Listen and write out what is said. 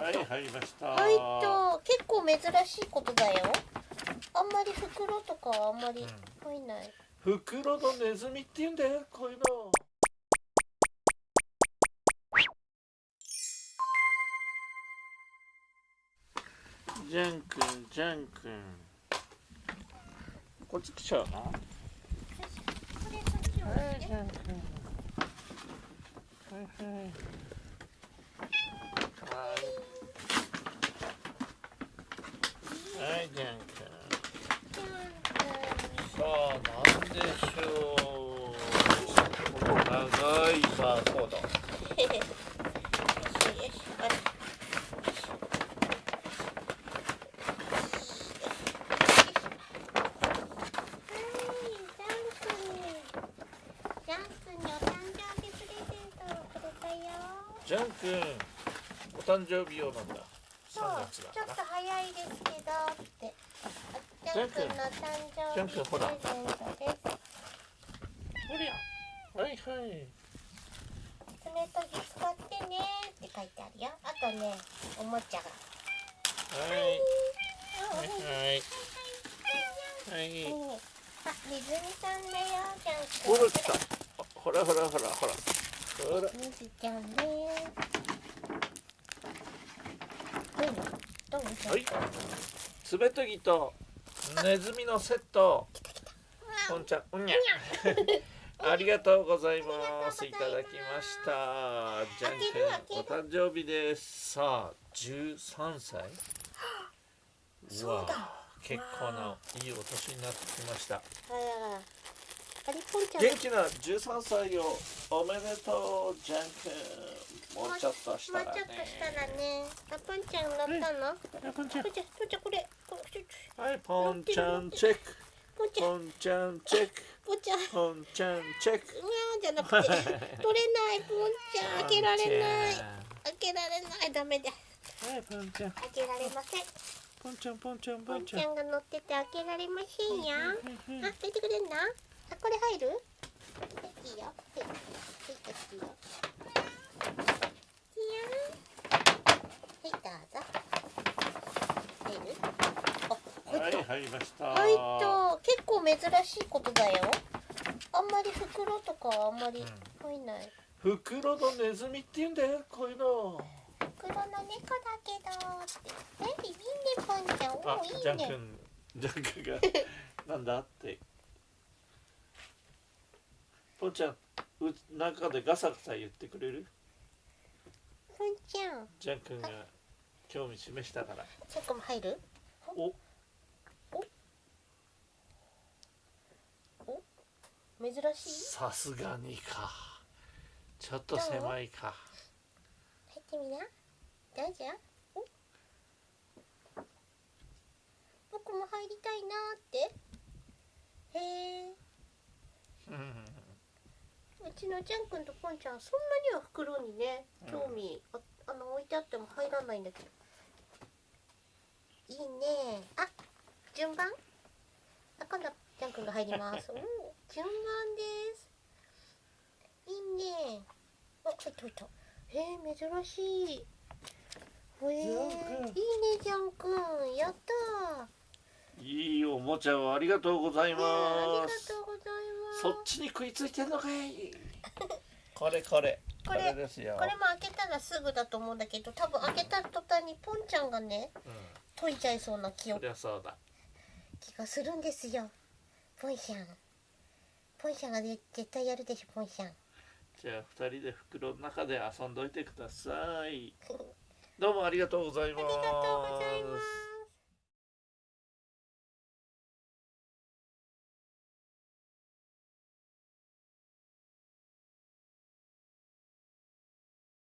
はい入りました。入った結構珍しいことだよ。あんまり袋とかはあんまり入んない、袋のネズミって言うんだよこういうの。ジャン君ジャン君。こっち来ちゃうの？これそっちをはいジャン君。はいはいはいはいジャン君さあなんでしょうこの長いバーコードよしよしあれジャン君にお誕生日プレゼントをくれたよ。ジャン君お誕生日用なんだ。そうちょっと早いですけどってあジャン君の誕生日プレゼントですはいはい爪研ぎ使ってねって書いてあるよあとねおもちゃがはいあはいはいはいあ、水みさんだよ、ジャン君。ほらほらほらほらほらほら水ちゃんです。どういうのはい。爪研ぎとネズミのセット。こんちゃんうんにゃ ありがとうございます。いただきました。ジャン君お誕生日です。さあ13歳。そうだ。わ結構ないいお年になってきました元気な13歳をおめでとうジャン君もうちょっとしたらねもうちょっとしたらね。あ、ポンちゃん乗ったの？はいポンちゃんポンちゃん、ポンちゃん、これ。はいポンちゃんチェックポンちゃん、ポンちゃんチェックポンちゃん。うわポンちゃんチェックーじゃなくて。取れない、ポンちゃん。開けられない。開けられない、ダメだ。はいポンちゃん開けられません。ポンちゃんポンちゃんポポンンちゃんちゃんが乗ってて開けられませんよ。はいあ、はい出て入る？い、いよ。はい、はい、い。い。よ。い。い。よ。はい、どうぞ。入る。あ、はい。入。りました入った。結構珍しい。ことだよ。あんまり袋とかはあんまり入んない。うん袋のネズミって言うんだよこうい。うの袋の猫だけどって。え、い。い。ね、パンちゃん。おあお、い。い。ね。ジャン君ジャン君がなんだってポンちゃんう中でガサガサ言ってくれる？パンちゃん。ジャン君が興味示したからそこも入る？お珍しい？さすがにかちょっと狭いか入ってみな。どうぞ。お僕も入りたいなーって。へえ。うんうちのジャン君とポンちゃんそんなには袋にね興味、ああの置いてあっても入らないんだけど。いいねあ、順番？あ、今度ジャン君が入ります。おー順番です。いいねあ、入った入った。へえ、珍しい。へえ、いいジャンね君ジャン君。やったー。いいおもちゃをありがとうございますとうございます。そっちに食いついてんのかい。これこれ。これですよ。これも開けたらすぐだと思うんだけど多分開けた途端にポンちゃんがねうん。解いちゃいそうな気をそりゃそうだ。気がするんですよポンちゃん。ポンちゃんがね絶対やるでしょポンちゃん。じゃあ二人で袋の中で遊んどいてください。どうもありがとうございます。ありがとうございます